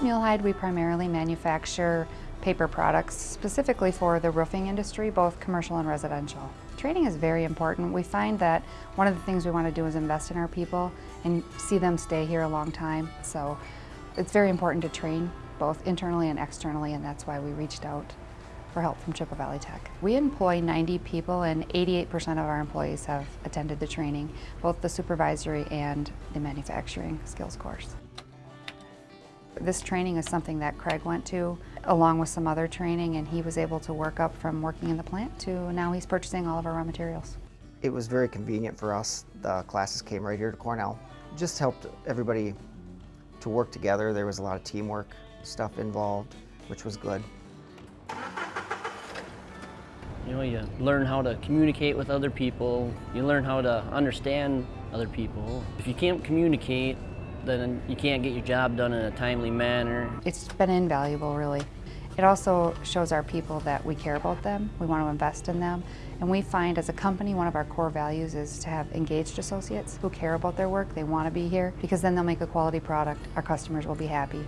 At Mule-Hide, we primarily manufacture paper products specifically for the roofing industry, both commercial and residential. Training is very important. We find that one of the things we want to do is invest in our people and see them stay here a long time. So it's very important to train both internally and externally and that's why we reached out for help from Chippewa Valley Tech. We employ 90 people and 88% of our employees have attended the training, both the supervisory and the manufacturing skills course. This training is something that Craig went to along with some other training and he was able to work up from working in the plant to now he's purchasing all of our raw materials. It was very convenient for us. The classes came right here to Cornell. Just helped everybody to work together. There was a lot of teamwork stuff involved, which was good. You know, you learn how to communicate with other people. You learn how to understand other people. If you can't communicate, then you can't get your job done in a timely manner. It's been invaluable, really. It also shows our people that we care about them, we want to invest in them, and we find as a company one of our core values is to have engaged associates who care about their work, they want to be here, because then they'll make a quality product, our customers will be happy.